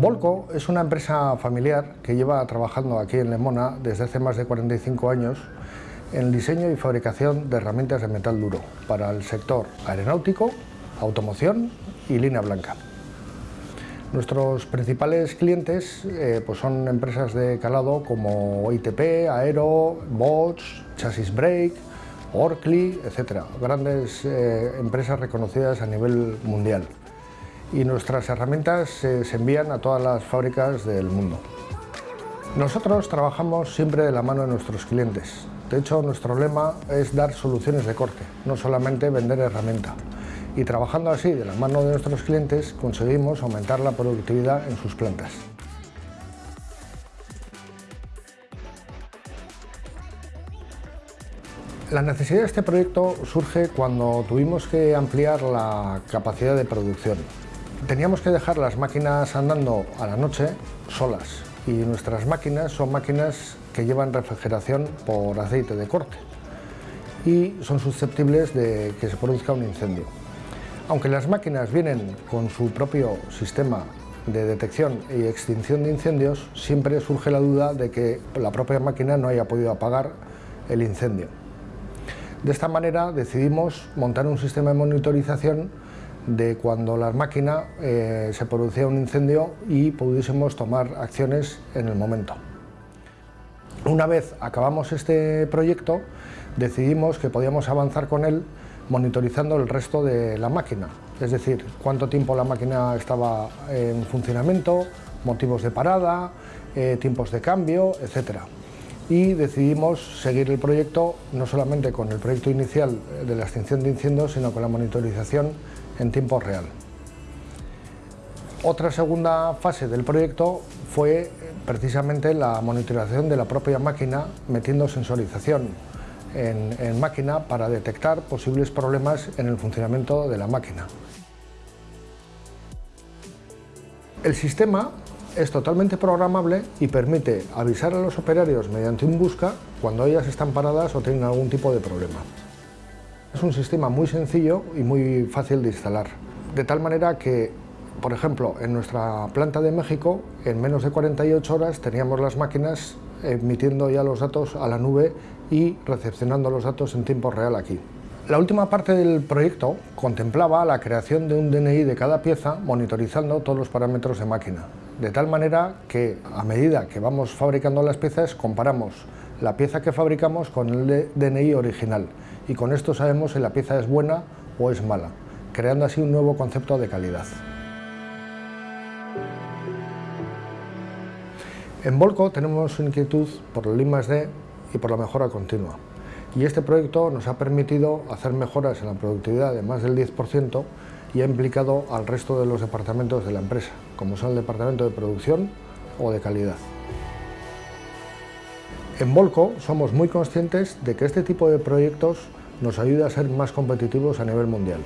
Volco es una empresa familiar que lleva trabajando aquí en Lemona desde hace más de 45 años en el diseño y fabricación de herramientas de metal duro para el sector aeronáutico, automoción y línea blanca. Nuestros principales clientes eh, pues son empresas de calado como ITP, Aero, Bosch, Chassis Brake, Orkly, etc. Grandes eh, empresas reconocidas a nivel mundial y nuestras herramientas se envían a todas las fábricas del mundo. Nosotros trabajamos siempre de la mano de nuestros clientes. De hecho, nuestro lema es dar soluciones de corte, no solamente vender herramienta. Y trabajando así de la mano de nuestros clientes conseguimos aumentar la productividad en sus plantas. La necesidad de este proyecto surge cuando tuvimos que ampliar la capacidad de producción. Teníamos que dejar las máquinas andando a la noche solas y nuestras máquinas son máquinas que llevan refrigeración por aceite de corte y son susceptibles de que se produzca un incendio. Aunque las máquinas vienen con su propio sistema de detección y extinción de incendios, siempre surge la duda de que la propia máquina no haya podido apagar el incendio. De esta manera decidimos montar un sistema de monitorización de cuando la máquina eh, se producía un incendio y pudiésemos tomar acciones en el momento. Una vez acabamos este proyecto, decidimos que podíamos avanzar con él monitorizando el resto de la máquina, es decir, cuánto tiempo la máquina estaba en funcionamiento, motivos de parada, eh, tiempos de cambio, etc. Y decidimos seguir el proyecto no solamente con el proyecto inicial de la extinción de incendios, sino con la monitorización en tiempo real. Otra segunda fase del proyecto fue precisamente la monitorización de la propia máquina metiendo sensorización en, en, máquina para detectar posibles problemas en el funcionamiento de la máquina. El sistema es totalmente programable y permite avisar a los operarios mediante un busca cuando ellas están paradas o tienen algún tipo de problema. Es un sistema muy sencillo y muy fácil de instalar, de tal manera que, por ejemplo, en nuestra planta de México, en menos de 48 horas teníamos las máquinas emitiendo ya los datos a la nube y recepcionando los datos en tiempo real aquí. La última parte del proyecto contemplaba la creación de un DNI de cada pieza monitorizando todos los parámetros de máquina, de tal manera que a medida que vamos fabricando las piezas comparamos la pieza que fabricamos con el DNI original y con esto sabemos si la pieza es buena o es mala, creando así un nuevo concepto de calidad. En Volco tenemos inquietud por el I+.D. y por la mejora continua y este proyecto nos ha permitido hacer mejoras en la productividad de más del 10% y ha implicado al resto de los departamentos de la empresa, como son el departamento de producción o de calidad. En Volco somos muy conscientes de que este tipo de proyectos nos ayuda a ser más competitivos a nivel mundial.